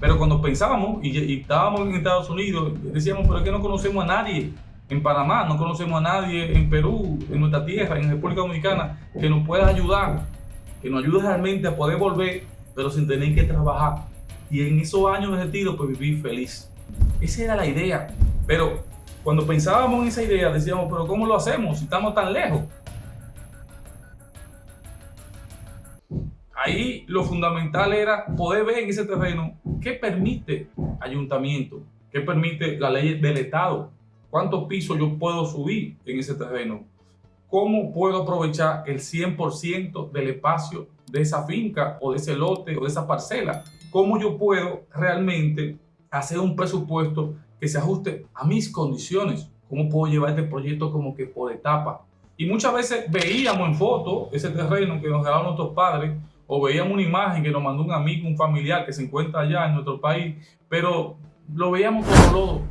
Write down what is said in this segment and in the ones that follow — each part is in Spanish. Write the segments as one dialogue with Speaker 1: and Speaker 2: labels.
Speaker 1: Pero cuando pensábamos y, estábamos en Estados Unidos, decíamos, pero es que no conocemos a nadie en Panamá, no conocemos a nadie en Perú, en nuestra tierra, en República Dominicana, que nos pueda ayudar, que nos ayude realmente a poder volver, pero sin tener que trabajar. Y en esos años de retiro, pues vivir feliz. Esa era la idea. Pero cuando pensábamos en esa idea, decíamos, pero ¿cómo lo hacemos si estamos tan lejos? Ahí lo fundamental era poder ver en ese terreno qué permite ayuntamiento, qué permite la ley del Estado, cuántos pisos yo puedo subir en ese terreno, cómo puedo aprovechar el 100% del espacio de esa finca o de ese lote o de esa parcela, cómo yo puedo realmente hacer un presupuesto que se ajuste a mis condiciones, cómo puedo llevar este proyecto como que por etapa. Y muchas veces veíamos en foto ese terreno que nos regalaron nuestros padres o veíamos una imagen que nos mandó un amigo, un familiar que se encuentra allá en nuestro país, pero lo veíamos como lodo.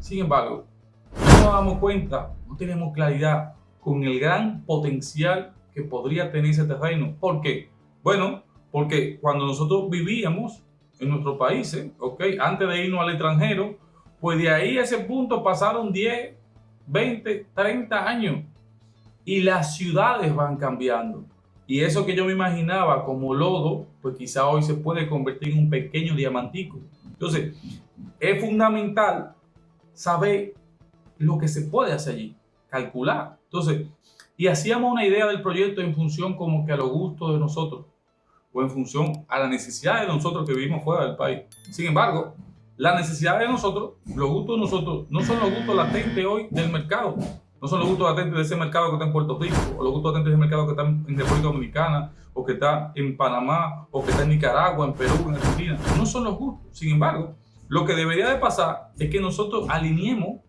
Speaker 1: Sin embargo, no nos damos cuenta, no tenemos claridad con el gran potencial que podría tener ese terreno. ¿Por qué? Bueno, porque cuando nosotros vivíamos en nuestros países, ¿ok? Antes de irnos al extranjero, pues de ahí a ese punto pasaron 10, 20, 30 años y las ciudades van cambiando. Y eso que yo me imaginaba como lodo, pues quizá hoy se puede convertir en un pequeño diamantico. Entonces, es fundamental saber lo que se puede hacer allí, calcular. Entonces, y hacíamos una idea del proyecto en función como que a los gustos de nosotros o en función a la necesidad de nosotros que vivimos fuera del país. Sin embargo, la necesidad de nosotros, los gustos de nosotros, no son los gustos latentes hoy del mercado, no son los gustos latentes de ese mercado que está en Puerto Rico, o los gustos latentes de ese mercado que está en República Dominicana, o que está en Panamá, o que está en Nicaragua, en Perú, en Argentina. No son los gustos. Sin embargo, lo que debería de pasar es que nosotros alineemos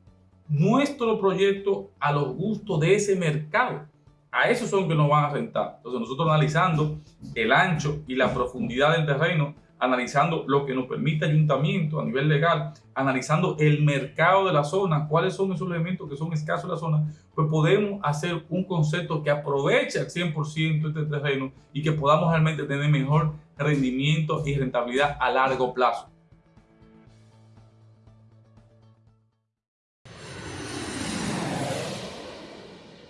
Speaker 1: nuestro proyecto a los gustos de ese mercado. A esos son que nos van a rentar. Entonces nosotros analizando el ancho y la profundidad del terreno, analizando lo que nos permite ayuntamiento a nivel legal, analizando el mercado de la zona, cuáles son esos elementos que son escasos en la zona, pues podemos hacer un concepto que aproveche al 100% este terreno y que podamos realmente tener mejor rendimiento y rentabilidad a largo plazo.